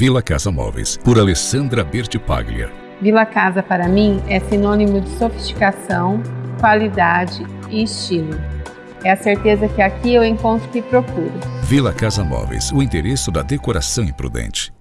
Vila Casa Móveis, por Alessandra Bertipaglia. Vila Casa para mim é sinônimo de sofisticação, qualidade e estilo. É a certeza que aqui eu encontro o que procuro. Vila Casa Móveis, o endereço da decoração imprudente.